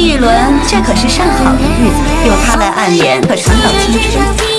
玉轮，这可是上好的日子，有它来暗恋，可长到青春。